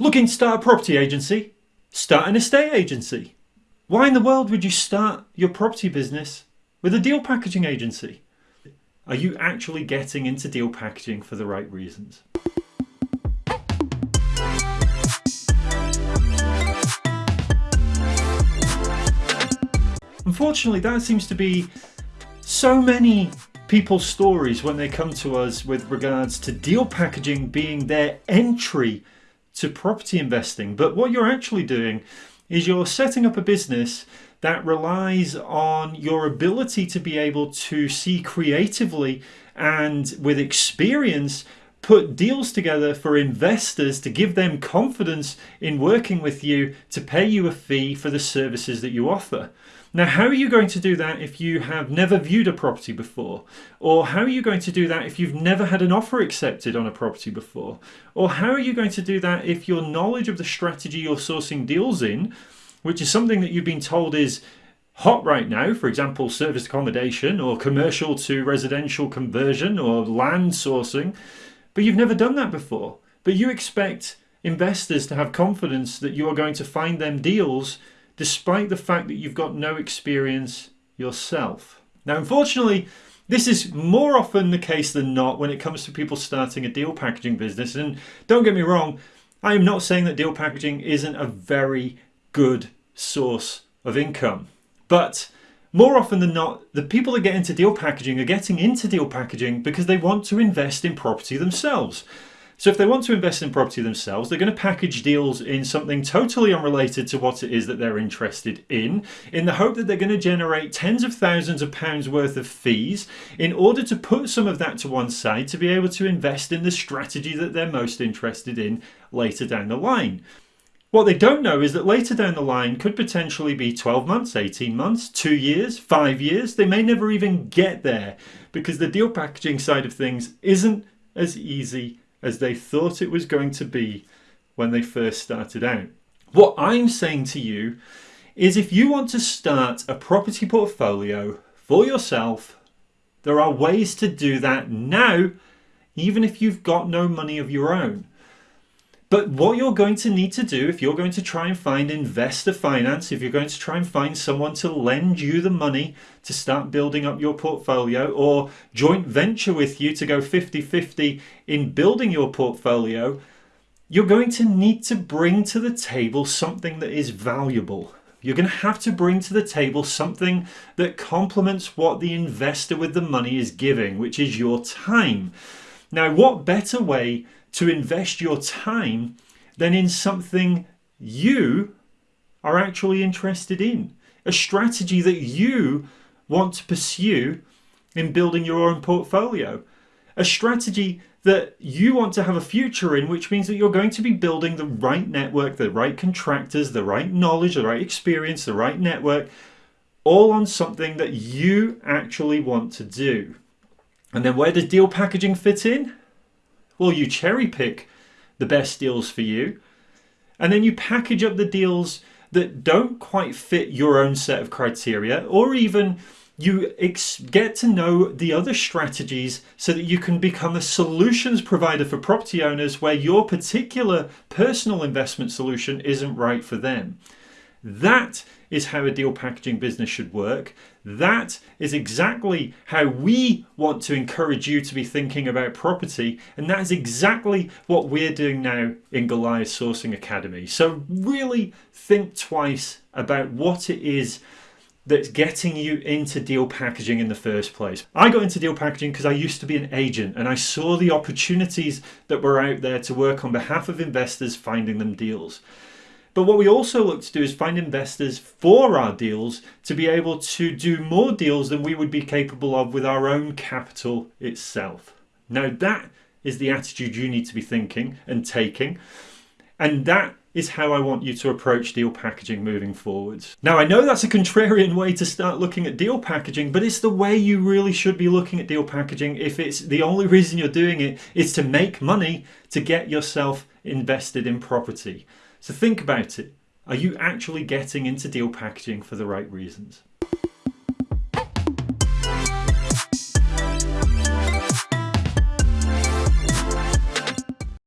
Looking to start a property agency? Start an estate agency. Why in the world would you start your property business with a deal packaging agency? Are you actually getting into deal packaging for the right reasons? Unfortunately, that seems to be so many people's stories when they come to us with regards to deal packaging being their entry to property investing. But what you're actually doing is you're setting up a business that relies on your ability to be able to see creatively and with experience put deals together for investors to give them confidence in working with you to pay you a fee for the services that you offer. Now, how are you going to do that if you have never viewed a property before? Or how are you going to do that if you've never had an offer accepted on a property before? Or how are you going to do that if your knowledge of the strategy you're sourcing deals in, which is something that you've been told is hot right now, for example, service accommodation or commercial to residential conversion or land sourcing, but you've never done that before. But you expect investors to have confidence that you are going to find them deals despite the fact that you've got no experience yourself. Now, unfortunately, this is more often the case than not when it comes to people starting a deal packaging business. And don't get me wrong, I am not saying that deal packaging isn't a very good source of income. But more often than not, the people that get into deal packaging are getting into deal packaging because they want to invest in property themselves. So if they want to invest in property themselves, they're going to package deals in something totally unrelated to what it is that they're interested in, in the hope that they're going to generate tens of thousands of pounds worth of fees in order to put some of that to one side to be able to invest in the strategy that they're most interested in later down the line. What they don't know is that later down the line could potentially be 12 months, 18 months, two years, five years. They may never even get there because the deal packaging side of things isn't as easy as they thought it was going to be when they first started out. What I'm saying to you is if you want to start a property portfolio for yourself, there are ways to do that now, even if you've got no money of your own. But what you're going to need to do if you're going to try and find investor finance, if you're going to try and find someone to lend you the money to start building up your portfolio or joint venture with you to go 50-50 in building your portfolio, you're going to need to bring to the table something that is valuable. You're going to have to bring to the table something that complements what the investor with the money is giving, which is your time. Now, what better way to invest your time than in something you are actually interested in. A strategy that you want to pursue in building your own portfolio. A strategy that you want to have a future in, which means that you're going to be building the right network, the right contractors, the right knowledge, the right experience, the right network, all on something that you actually want to do. And then where does deal packaging fit in? Well, you cherry pick the best deals for you, and then you package up the deals that don't quite fit your own set of criteria, or even you get to know the other strategies so that you can become a solutions provider for property owners where your particular personal investment solution isn't right for them. That is how a deal packaging business should work. That is exactly how we want to encourage you to be thinking about property. And that is exactly what we're doing now in Goliath Sourcing Academy. So really think twice about what it is that's getting you into deal packaging in the first place. I got into deal packaging because I used to be an agent and I saw the opportunities that were out there to work on behalf of investors finding them deals. But what we also look to do is find investors for our deals to be able to do more deals than we would be capable of with our own capital itself. Now that is the attitude you need to be thinking and taking. And that is how I want you to approach deal packaging moving forwards. Now I know that's a contrarian way to start looking at deal packaging, but it's the way you really should be looking at deal packaging if it's the only reason you're doing it is to make money to get yourself invested in property. So think about it. Are you actually getting into deal packaging for the right reasons?